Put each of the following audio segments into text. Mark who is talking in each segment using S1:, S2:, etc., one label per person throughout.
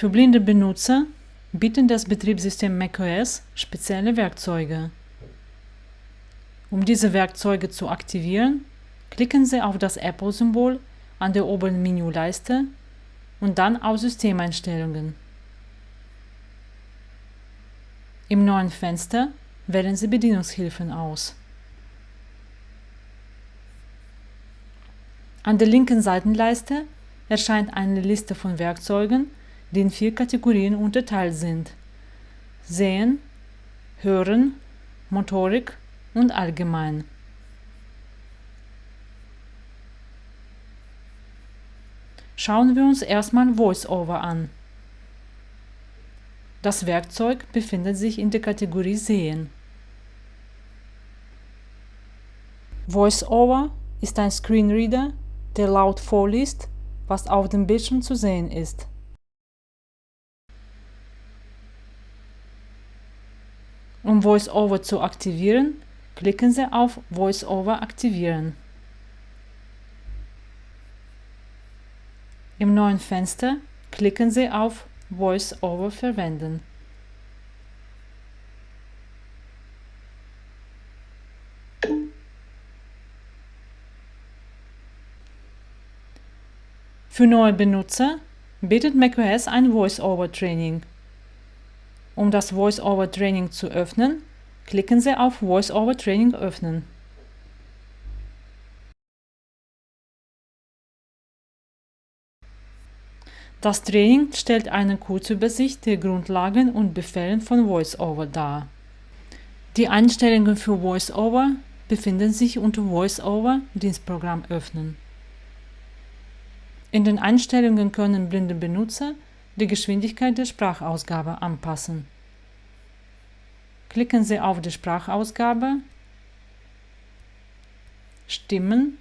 S1: Für blinde Benutzer bietet das Betriebssystem macOS spezielle Werkzeuge. Um diese Werkzeuge zu aktivieren, klicken Sie auf das Apple-Symbol an der oberen Menüleiste und dann auf Systemeinstellungen. Im neuen Fenster wählen Sie Bedienungshilfen aus. An der linken Seitenleiste erscheint eine Liste von Werkzeugen, die in vier Kategorien unterteilt sind: Sehen, Hören, Motorik und Allgemein. Schauen wir uns erstmal VoiceOver an. Das Werkzeug befindet sich in der Kategorie Sehen. VoiceOver ist ein Screenreader, der laut vorliest, was auf dem Bildschirm zu sehen ist. Um VoiceOver zu aktivieren, klicken Sie auf VoiceOver aktivieren. Im neuen Fenster klicken Sie auf VoiceOver verwenden. Für neue Benutzer bietet macOS ein VoiceOver-Training. Um das VoiceOver-Training zu öffnen, klicken Sie auf VoiceOver-Training öffnen. Das Training stellt eine Kurzübersicht der Grundlagen und Befehlen von VoiceOver dar. Die Einstellungen für VoiceOver befinden sich unter VoiceOver Dienstprogramm öffnen. In den Einstellungen können blinde Benutzer die Geschwindigkeit der Sprachausgabe anpassen. Klicken Sie auf die Sprachausgabe, Stimmen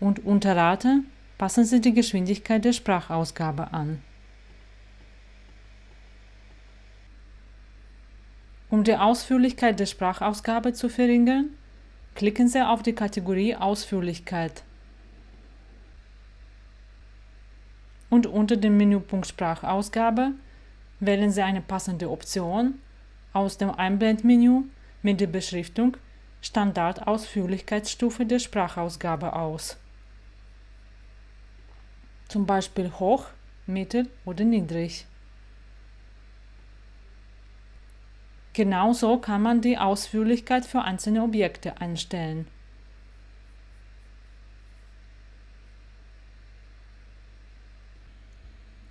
S1: und unter Rate Passen Sie die Geschwindigkeit der Sprachausgabe an. Um die Ausführlichkeit der Sprachausgabe zu verringern, klicken Sie auf die Kategorie Ausführlichkeit und unter dem Menüpunkt Sprachausgabe wählen Sie eine passende Option aus dem Einblendmenü mit der Beschriftung Standardausführlichkeitsstufe der Sprachausgabe aus zum Beispiel hoch, mittel oder niedrig. Genauso kann man die Ausführlichkeit für einzelne Objekte einstellen.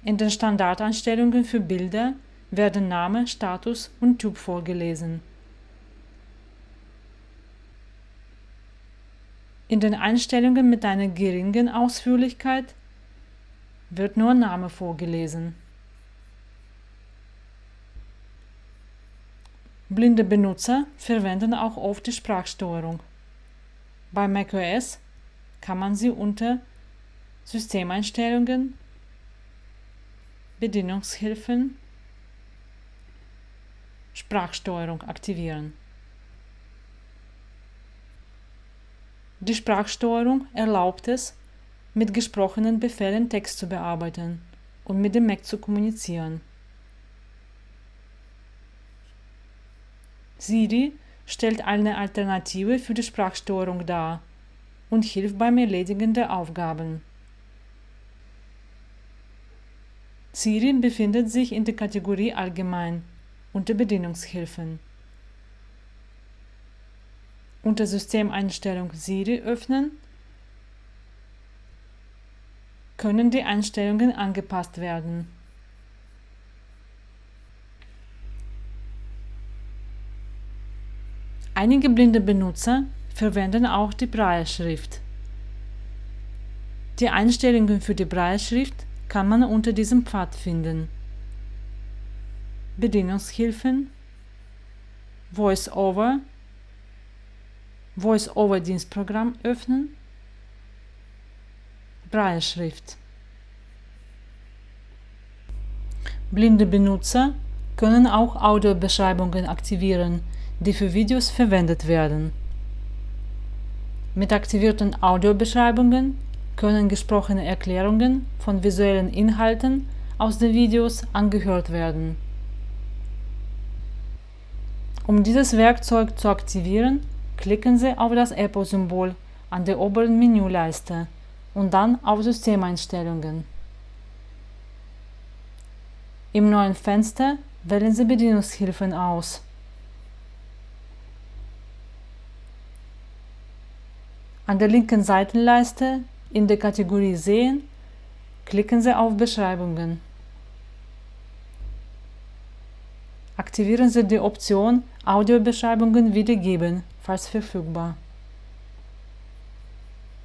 S1: In den Standardeinstellungen für Bilder werden Name, Status und Typ vorgelesen. In den Einstellungen mit einer geringen Ausführlichkeit wird nur Name vorgelesen. Blinde Benutzer verwenden auch oft die Sprachsteuerung. Bei macOS kann man sie unter Systemeinstellungen, Bedienungshilfen, Sprachsteuerung aktivieren. Die Sprachsteuerung erlaubt es, mit gesprochenen Befehlen Text zu bearbeiten und mit dem Mac zu kommunizieren. Siri stellt eine Alternative für die Sprachsteuerung dar und hilft beim Erledigen der Aufgaben. Siri befindet sich in der Kategorie Allgemein unter Bedienungshilfen. Unter Systemeinstellung Siri öffnen können die Einstellungen angepasst werden. Einige blinde Benutzer verwenden auch die Brailleschrift. Die Einstellungen für die Brailleschrift kann man unter diesem Pfad finden. Bedienungshilfen, VoiceOver, VoiceOver-Dienstprogramm öffnen Brailleschrift. Blinde Benutzer können auch Audiobeschreibungen aktivieren, die für Videos verwendet werden. Mit aktivierten Audiobeschreibungen können gesprochene Erklärungen von visuellen Inhalten aus den Videos angehört werden. Um dieses Werkzeug zu aktivieren, klicken Sie auf das Apple-Symbol an der oberen Menüleiste und dann auf Systemeinstellungen. Im neuen Fenster wählen Sie Bedienungshilfen aus. An der linken Seitenleiste in der Kategorie Sehen klicken Sie auf Beschreibungen. Aktivieren Sie die Option Audiobeschreibungen wiedergeben, falls verfügbar.